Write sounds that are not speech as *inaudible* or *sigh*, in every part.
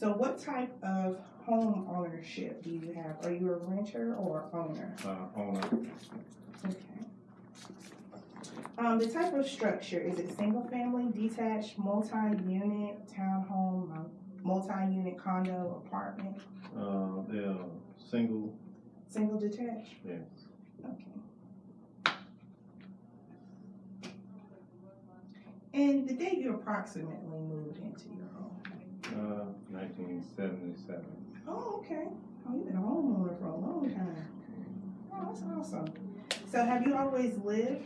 So what type of home ownership do you have? Are you a renter or owner? uh, owner, Okay. Um, the type of structure, is it single family, detached, multi-unit, townhome, um, multi-unit condo, apartment, uh, they're single, single detached? yes, Okay. And the day you approximately moved into your home? uh, nineteen seventy-seven. Oh, okay. Oh, you've been a homeowner for a long time. *laughs* Oh, that's awesome. So have you always lived,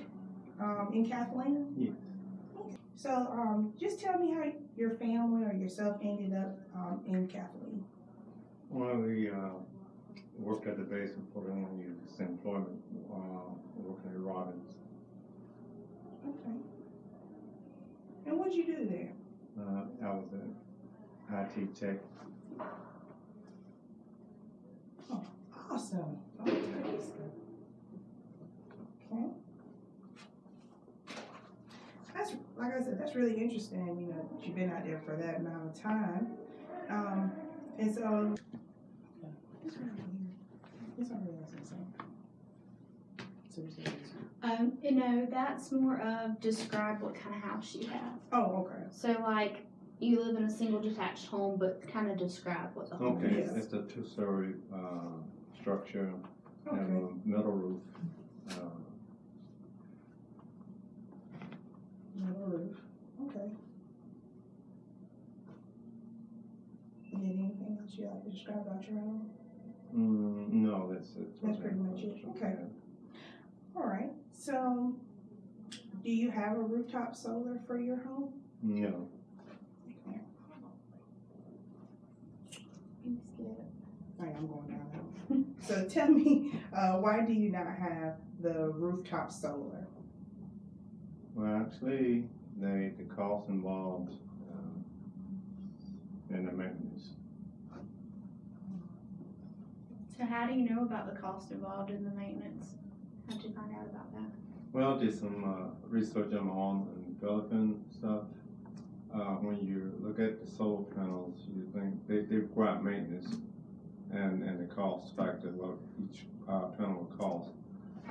um, in Kathleen? Yes. So, um, just tell me how your family or yourself ended up, um, in Kathleen. Well, we, uh, worked at the base went to this employment, uh, working at Robins. Okay. And what'd you do there? Uh, I was an IT tech, Awesome. Okay. Okay. That's, like I said, that's really interesting, you know, that you've been out there for that amount of time. Um, and so. This one right here, this one really has to say. So you said this one. Um, you know, that's more of describe what kind of house you have. Oh, okay. So like, you live in a single detached home, but kind of describe what the home okay, Yes. is. it's a two-story, uh, structure, have Okay. a metal roof, uh, Metal roof, okay. And then anything else you like to describe about your home? mm, no, that's it. That's pretty much it, okay. All right, so do you have a rooftop solar for your home? No, All right, I'm going down. *laughs* So tell me, uh, why do you not have the rooftop solar? well, actually, they, the cost involved, um, in the maintenance. So how do you know about the cost involved in the maintenance? How'd you find out about that? Well, did some uh, research on my own and developing stuff. Uh, when you look at the solar panels, you think they, they require maintenance and, and the cost factor, what each uh, panel will cost.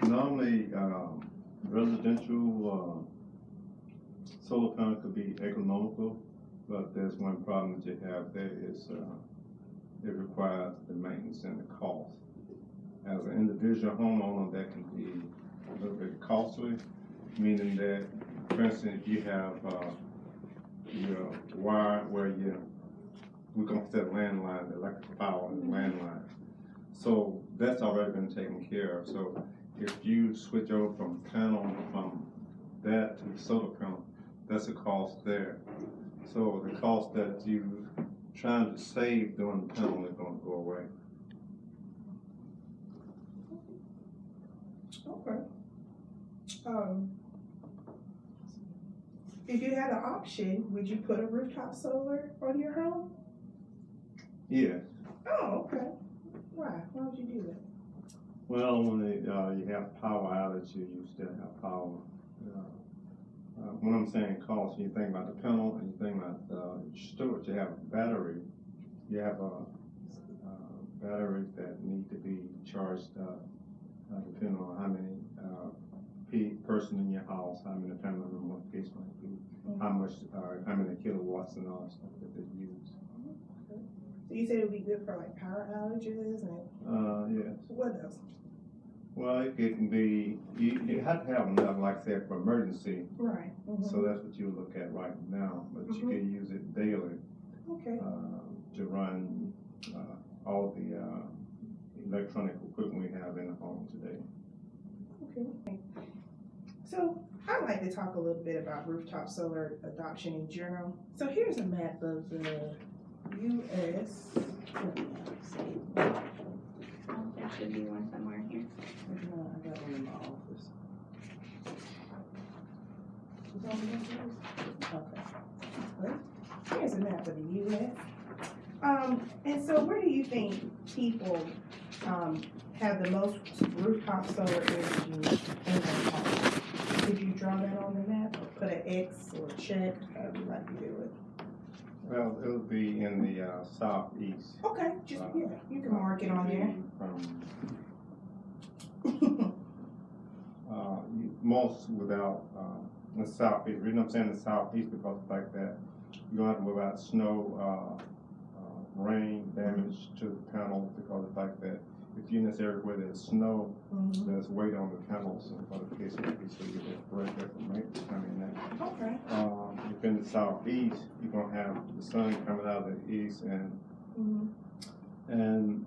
Normally, um, residential uh, solar panel could be economical, but there's one problem that you have there is uh, it requires the maintenance and the cost. As an individual homeowner, that can be a little bit costly, meaning that, for instance, if you have, uh, your wire where you, we're gonna set landline, electric power and landline. So that's already been taken care of, so if you switch over from panel, from that to the solar panel, that's a cost there. So the cost that you trying to save doing the panel is gonna go away. Okay. Um, if you had an option, would you put a rooftop solar on your home? Yes, Oh, okay. Why? Why would you do that? Well, when it, uh, you have power outage, you, you still have power. Uh, uh, when I'm saying cost, you think about the panel and you think about, uh, storage, you have a battery, you have a, uh, batteries that need to be charged, uh, uh, depending on how many, uh, person in your house, how many family member, what case might be, how much, uh, how many kilowatts and all that stuff that they use. So you said it would be good for like power outages and Uh, yes. what else? Well, it it can be, you, you have to have enough, like I said, for emergency, Right. mhm. so that's what you look at right now, but you Mhm. can use it daily, Okay. uh, to run, uh, all the, uh, electronic equipment we have in the home today. Okay. So I'd like to talk a little bit about rooftop solar adoption in general. So here's a map of the US. Oh, there should be one somewhere here. No, I got one in my office. Okay. Here's a map of the US. Um, and so where do you think people, um, have the most rooftop solar energy in their home? Could you draw that on the map or put an X or a check, however you like to do it? Well, it'll be in the, uh, southeast. Okay, just, Uh, yeah, you can mark it on there. From, *laughs* uh, most without, uh, the southeast, the reason I'm saying the southeast because of the fact that you're gonna have to worry about snow, uh, uh, rain damage to the panels because of the fact that if you're in this area where there's snow, Mhm. there's weight on the panels and for the case of so you get break up and make coming in. Okay, In the southeast, you're gonna have the sun coming out of the east and, mhm. and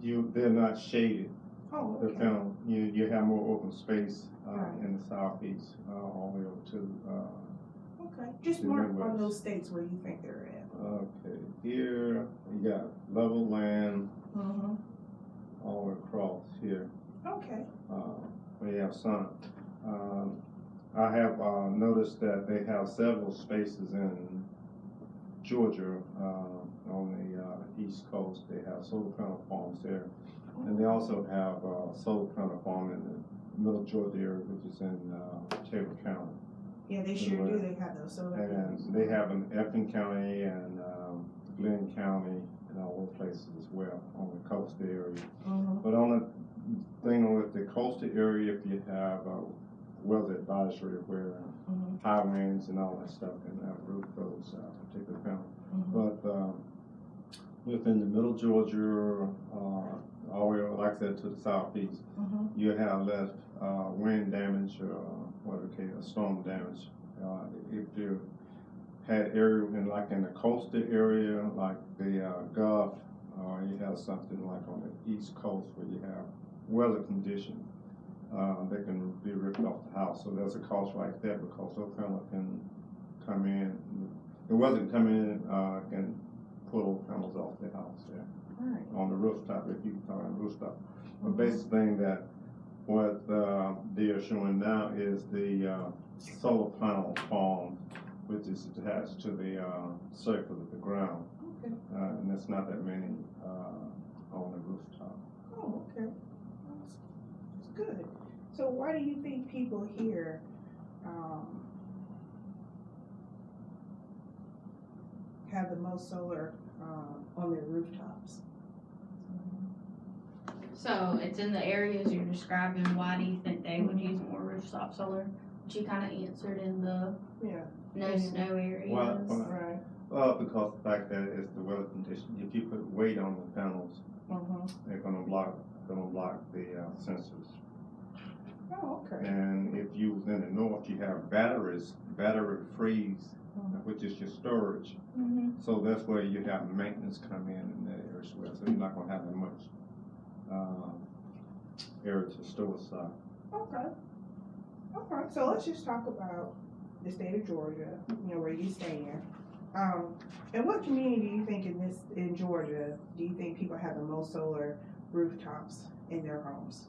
you, they're not shaded. Oh, The okay, you, you have more open space, uh, Right. in the southeast, uh, all the way over to, uh, okay. Just mark on Midwest. those states where you think they're at. okay, here, you got level land Mm-hmm. all the way across here. Okay, uh, we have sun. I have, uh, noticed that they have several spaces in Georgia, uh, on the, uh, east coast, they have solar panel farms there. And they also have, uh, solar panel farm in the middle Georgia area, which is in, uh, Taylor County. yeah, they sure do, they have those solar panels. And they have in Effingham County and, um, Glynn County and all those places as well on the coast area. Mhm. But on the thing with the coastal area, if you have a weather advisory where Mhm. high winds and all that stuff can uh, roof those uh, particular panels. Mhm. But um, within the middle Georgia, uh, all the way, like I said, to the southeast, Mhm. you have less uh, wind damage or what we call storm damage. Uh, if you had area in like in the coastal area, like the uh, Gulf, or you have something like on the east coast where you have weather conditions, uh, that can be ripped off the house. So there's a cost right there because those panels can come in, the weather can come in, uh, can pull panels off the house there Right. on the rooftop, if you talk on rooftop. The basic thing that what uh, they are showing now is the uh, solar panel farm, which is attached to the uh, surface of the ground, Okay, uh, and there's not that many uh, on the rooftop. oh, okay. That's, that's good. So why do you think people here, um, have the most solar, uh, on their rooftops? So it's in the areas you're describing, why do you think they would use more rooftop solar? Which you kinda answered in the Yeah, no snow areas. Why- why- right. Well, because the fact that it's the weather condition, if you put weight on the panels, Mhm. they're gonna block, gonna block the uh, sensors. Oh, okay. And if you was in the north, you have batteries, battery freeze, Mhm. which is your storage. Mhm. So that's where you have maintenance come in in that area as well, so you're not gonna have that much, um, area to store stuff. Okay. Okay, so let's just talk about the state of Georgia, you know, where you stand. Um, and what community do you think in this, in Georgia, do you think people have the most solar rooftops in their homes?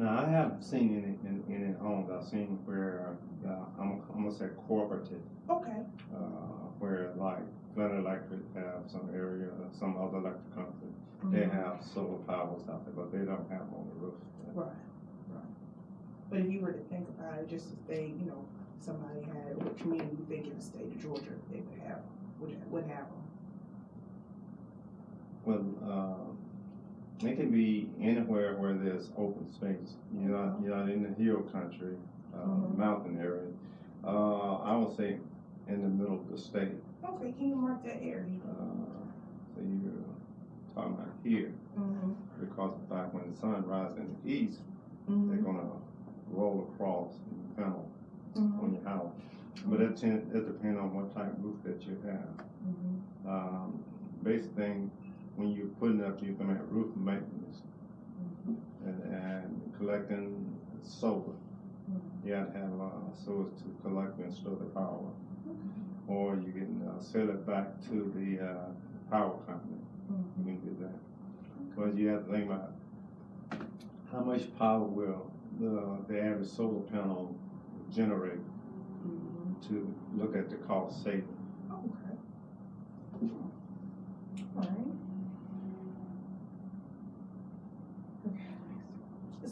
Now, I haven't seen any, in, any homes, I've seen where, uh, I'm, I'm gonna say cooperative, Okay, uh, where like Glen Electric have some area, some other electric company, they Mhm. have solar powers out there, but they don't have on the roof. right, right. But if you were to think about it, just to say, you know, somebody had, what community you think in the state of Georgia they would have, would, would have them? Well, um, it can be anywhere where there's open space. You're not, you're not in the hill country, uh, Mhm. mountain area. Uh, I would say in the middle of the state. Okay, can you mark that area? Uh, so you're talking about here, Mm-hmm, because the fact when the sun rises in the east, they're mm-hmm, gonna roll across and panel mm-hmm, on your house. But it it depends on what type of roof that you have. mm-hmm, Um, basic thing, when you're putting up, you're gonna have roof maintenance. and, and collecting solar. You have to have, uh, source to collect and store the power. Or you can, uh, sell it back to the, uh, power company, you can do that. But you have to think about how much power will the, the average solar panel generate mm-hmm. to look at the cost saving. Okay.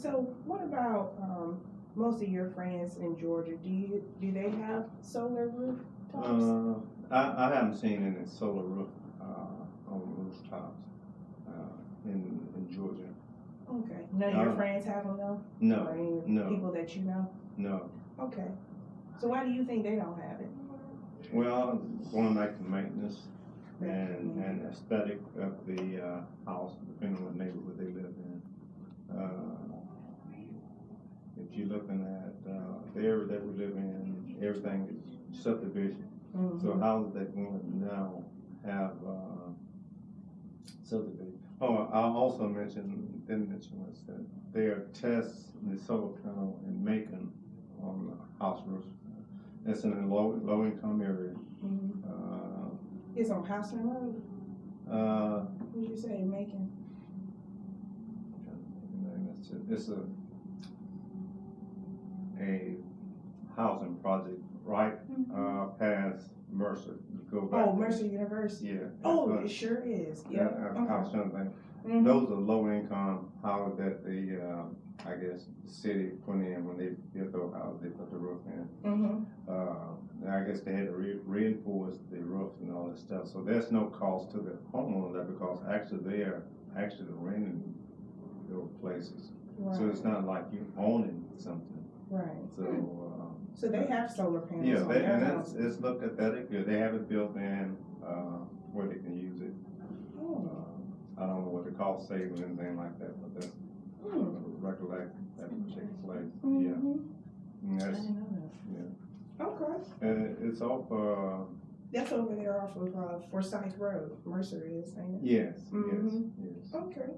So what about, um, most of your friends in Georgia, do you, do they have solar rooftops? Uh, I, I haven't seen any solar roof, uh, on rooftops, uh, in, in Georgia. Okay, none of your friends have them though? Or No, any no. people that you know? no. Okay, so why do you think they don't have it? Well, going back to maintenance and, and aesthetic of the, uh, house, depending on what neighborhood they live in. Uh, If you're looking at, uh, the area that we live in, everything is subdivision. So Mhm. houses that we now have, uh, subdivision. Oh, I also mentioned, didn't mention was that there are tests, in the solar panel in Macon on the house roofs. It's in a low, low income area. Mhm. Uh, It's on Houston Road, uh, what did you say, Macon? it's a, a, housing project right, uh, past Mercer. You go back. Oh, Mercer University. Yeah. Oh, it sure is, yeah. I I was trying to think. Mhm. Those are low income houses that the, uh, I guess, the city put in when they built those houses, they put the roof in. Mm -hmm. Uh, I guess they had to re- reinforce the roof and all that stuff, so there's no cost to the homeowner there because actually they're actually renting those places. Right. So it's not like you're owning something, right. so, uh, So they have solar panels yeah, they, and house. it's, it's looked at that, good, they have it built in, uh, where they can use it. Oh, Uh, I don't know what the cost saving or anything like that, but that's, hmm. recollect that particular place, yeah. Mhm. And I didn't know yeah. Okay, and it- it's off, uh, that's over there off of, uh, Forsyth Road, Mercer is, ain't it? yes, yes, Mhm. yes. Okay.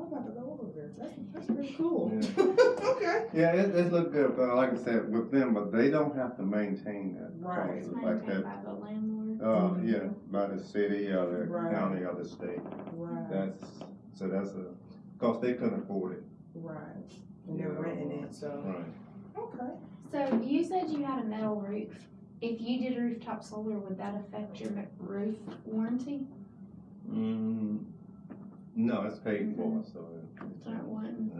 I'm about to go over there, that's, that's pretty cool. Yeah. *laughs* Okay. Yeah, it, it look good, but like I said, with them, but they don't have to maintain that. Right. It's Like that, by the landlord. uh, yeah, by the city or the Right. county or the state. Right, That's, so that's a, cause they couldn't afford it. right. And they're Yeah. renting it, so, Right. okay. So you said you had a metal roof. If you did rooftop solar, would that affect your roof warranty? Mm, no, it's paid for, so. It's one.